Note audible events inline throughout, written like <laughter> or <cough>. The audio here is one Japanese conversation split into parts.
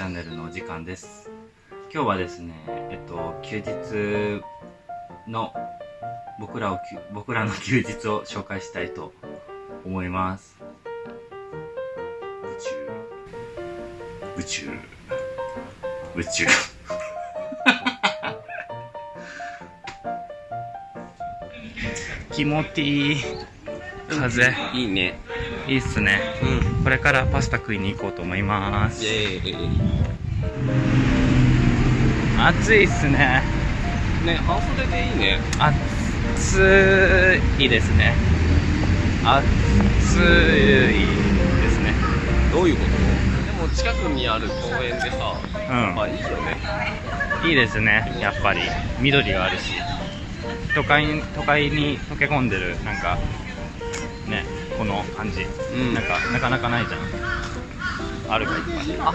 チャンネルのお時間です。今日はですねえっと休日の僕らを僕らの休日を紹介したいと思います。宇宙。宇宙。宇宙。<laughs> 気持ちいい。風。いいね。いいっすね。うん。これからパスタ食いに行こうと思います。イェーイ暑いっすね。ね半袖でいいね。暑いですね。暑いですね。どういうこと？でも近くにある公園でさうん。あいいよね。いいですねやっぱり。緑があるし。都会に都会に溶け込んでるなんかねこの感じ、うん。なんかなかなかないじゃん。あるかいっぱいあ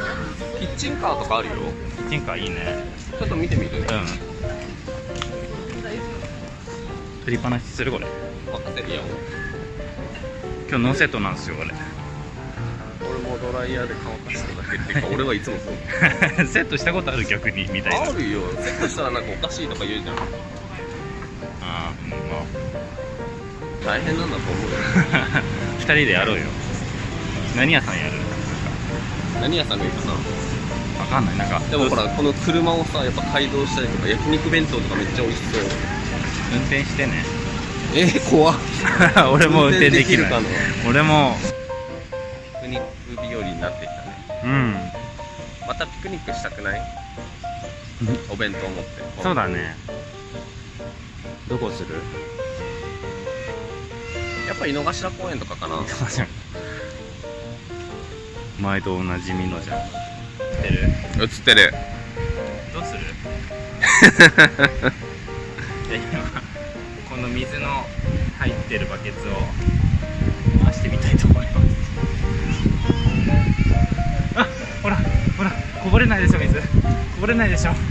キッチンカーとかあるよ。キッチンカーいいねちょっと見てみる？ねうん。振りっぱなしするこれ。任せるよ。今日ノーセットなんですよ俺俺もドライヤーで乾かしてるだけっていうか <laughs> 俺はいつもそう。セットしたことある逆にみたいな。あるよ。セットしたらなんかおかしいとか言うじゃん。ああうんま。大変なんだと思うよ。あ <laughs> 二人でやろうよ。何屋さんやる？何屋さんがいいかな？わかんない。なんか。でもほらこの車をさやっぱ改造したりとか焼肉弁当とかめっちゃ美味しそう。運転してね。えー、怖っ。<laughs> 俺も運転できる。かな俺も。ピクニック日和になってきたね。うん。またピクニックしたくない？お弁当持って。そうだね。どこする？やっぱ井の頭公園とかかな。毎度おなじみのじゃん。知ってる。映ってる。どうする？<laughs> で今この水の入ってるバケツを回してみたいと思います。あほらほらこぼれないでしょ水。こぼれないでしょ。<laughs>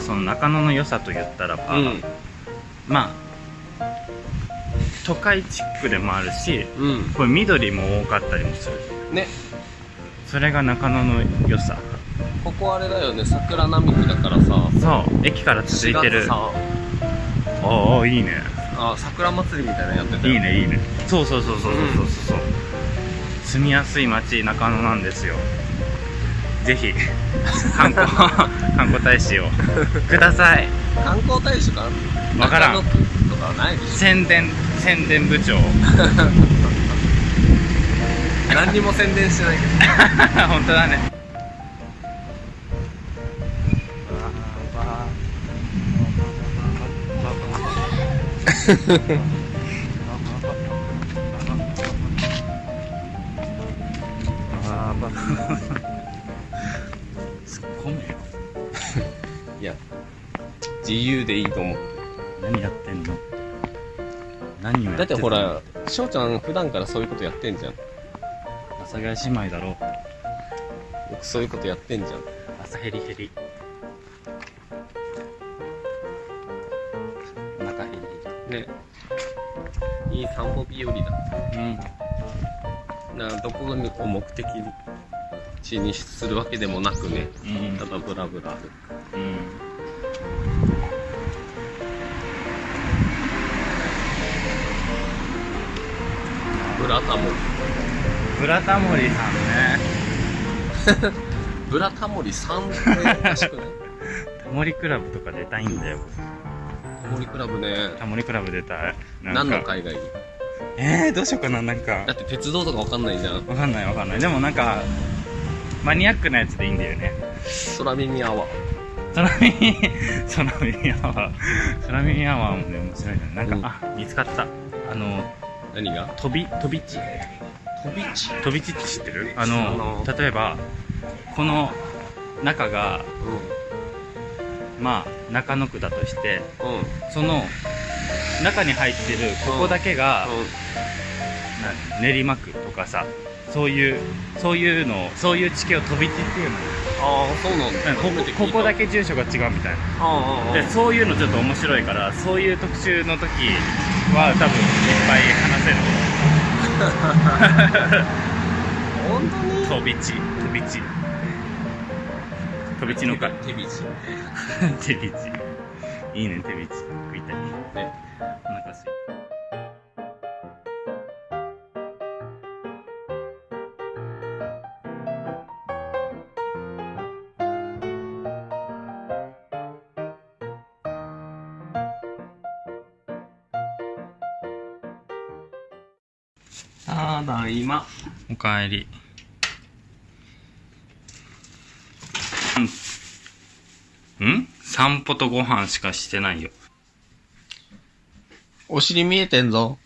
その中野の良さと言ったらば、うん。まあ都会チックでもあるしうん。これ緑も多かったりもする。ね。それが中野の良さ。ここあれだよね。桜並木だからさ。そう。駅から続いて4るああいいね。あ桜祭りみたいなのやってたよ。いいねいいね。そうそうそうそうそうそうそう、住みやすい街中野なんですよ。ぜひ観光 <laughs> 観光大使を。ください。観光大使かな？わからん。宣伝宣伝部長。ょ <laughs> 何にも宣伝してないけど。<laughs> 本当だね。突っ込めよいや自由でいいと思う。何やってんの？何をやだってほら翔ちゃん普段からそういうことやってんじゃん。阿佐ヶ谷姉妹だろ僕そういうことやってんじゃん。朝ヘリヘリ。お腹ヘリ。ねいい散歩日和だ。ヘリうん。などこを目的地にするわけでもなくね。うん。ただブラブラ歩く。うんブラタモリ。ブラタモリさんね。<laughs> ブラタモリさんっておかしくない？<laughs> タモリクラブとか出たいんだよ。タモリクラブね。タモリクラブ出たい。何のか海外に？えー、どうしようかななんか。だって鉄道とかわかんないじゃん。わかんないわかんない。でもなんかマニアックなやつでいいんだよね。空耳アワー。空耳 <laughs> 空耳アワー。空耳アワーもね面白いねなんか、うん。あ見つかった。あの何が？飛び飛び地。飛び地？飛び地って知ってる？あのな例えばこの中がまあ中野区だとしてうん。うんその中に入ってるここだけが、な練馬区とかさそういうそういうのをそういう地形を飛び地っていうの。ああそうなんだ。ここここだけ住所が違うみたいな。でそういうのちょっと面白いからそういう特集の時は多分いっぱい話せる。本当に？飛び地。飛び地。飛び地の会。手びち。<laughs> 手びち。いいね手びち。食いたい。ね。お腹すいたただいま。おかえりん？散歩とご飯しかしてないよお尻見えてんぞ。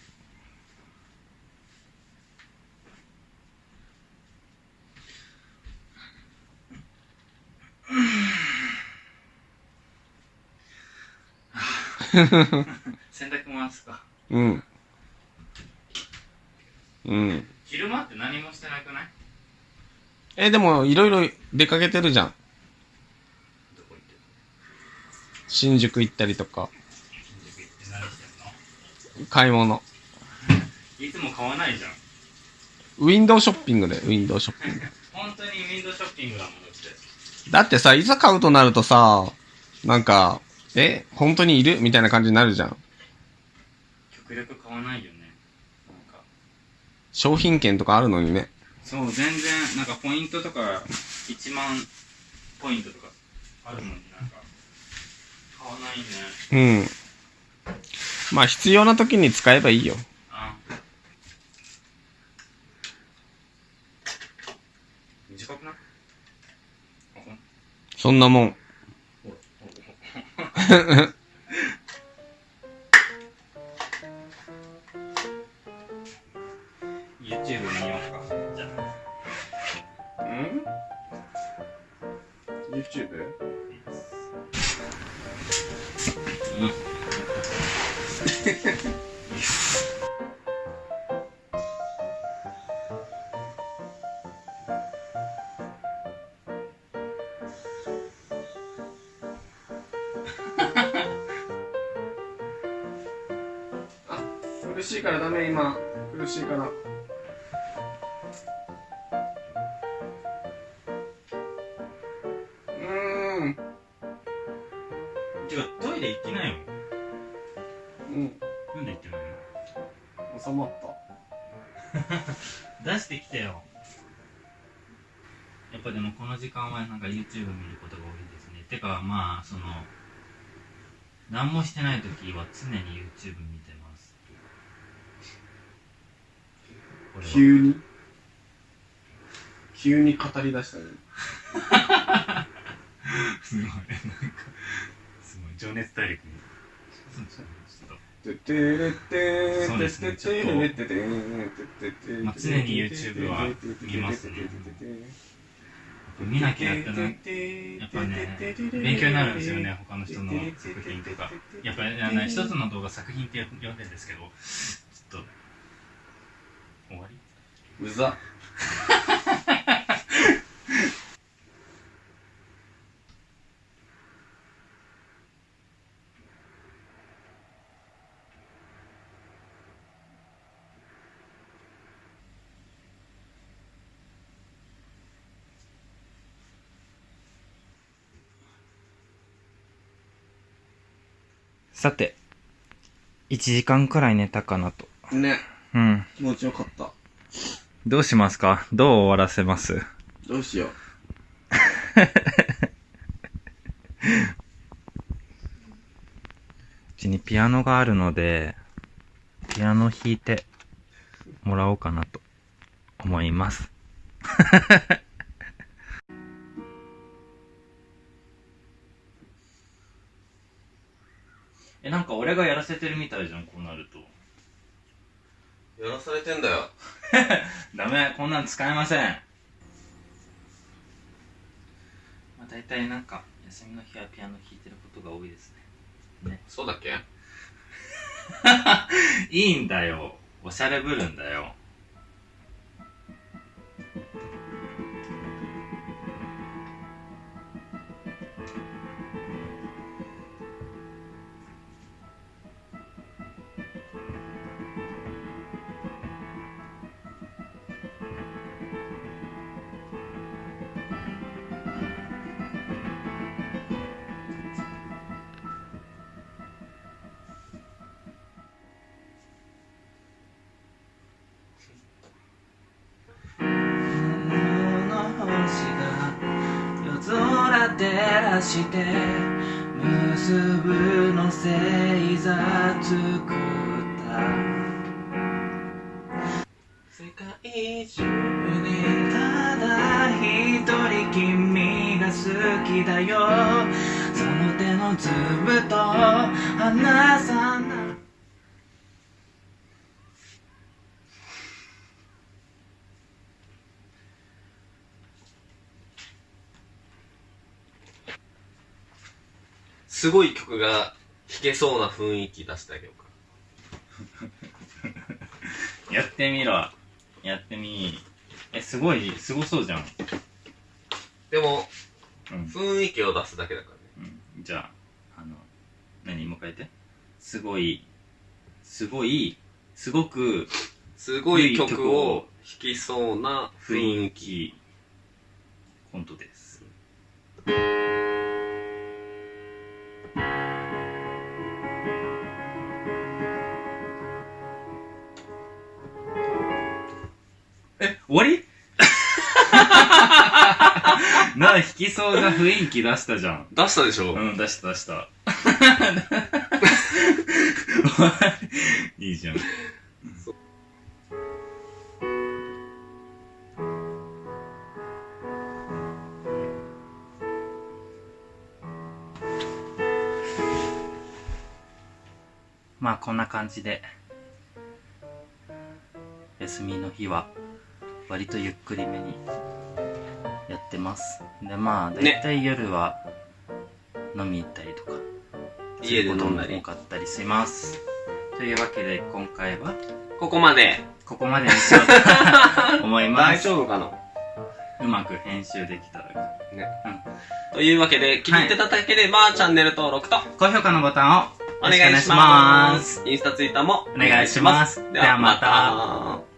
<laughs> 洗濯回すかうん。うん。昼間って何もしてなくない？え、でも、いろいろ出かけてるじゃん。どこ行って新宿行ったりとか、新宿行って何してんの？買い物。いつも買わないじゃんウィンドウショッピングで、ウィンドウショッピング。<laughs> 本当にウィンドウショッピングだもんだってだってさ、いざ買うとなるとさ、なんか、え、本当にいる？みたいな感じになるじゃん。極力買わないよ商品券とかあるのにね。そう全然なんかポイントとか1万ポイントとかあるのになんか買わないねうん。まあ、必要な時に使えばいいよ。あ短くない？あほん？そんなもん。ほらほらほら <laughs> YouTube 見ようかじゃあん ?YouTube? う <laughs> 苦しいからダメ、今。苦しいから。やっぱでもこの時間はなんか YouTube 見ることが多いですね。てかまあその何もしてない時は常に YouTube 見てます。急に？急に語り出したね。<laughs> すごい。なんかすごい。情熱大陸に。まあ常に YouTube は見ますね見なきゃってなやっぱね勉強になるんですよね他の人の作品とかやっぱりあの一つの動画作品って呼んでるんですけどちょっと終わりうざ。<laughs> さて1時間くらい寝たかなと。ね、うん。気持ちよかった。どうしますか？どう終わらせます？どうしよう。<laughs> うちにピアノがあるのでピアノ弾いてもらおうかなと思います <laughs> えなんか俺がやらせてるみたいじゃんこうなると。やらされてんだよ。<laughs> ダメこんなん使えません。まあ大体なんか休みの日はピアノ弾いてることが多いですね。そうだっけ？<laughs> いいんだよ。おしゃれぶるんだよ照らして結ぶの星座作った。世界中にただ一人君が好きだよ。その手のつぶと離さないすごい曲が弾けそうな雰囲気出してあげようか。<laughs> やってみろやってみえすごいすごそうじゃんでも、うん雰囲気を出すだけだからね。うん、じゃあ、あの、何？もう一回言って。すごい、すごい、すごくすごい曲を弾きそうな雰雰囲。気、コントです。え、終わり？<laughs> なあ、弾きそうな雰囲気出したじゃん。出したでしょ、うん、出した出した。<laughs> いいじゃん。まあこんな感じで休みの日は割とゆっくりめにやってます。でまあだいたい夜は飲み行ったりとか家で飲んだり。多。かったりします。というわけで今回はここまで。ここまでにしようと <laughs> 思いま大す丈夫かな？うまく編集できたら。ね。うん。というわけで、気に入っていただければ、チャンネル登録と高評価のボタンをお願いします。インスタツイッターもお願いします。ではまた。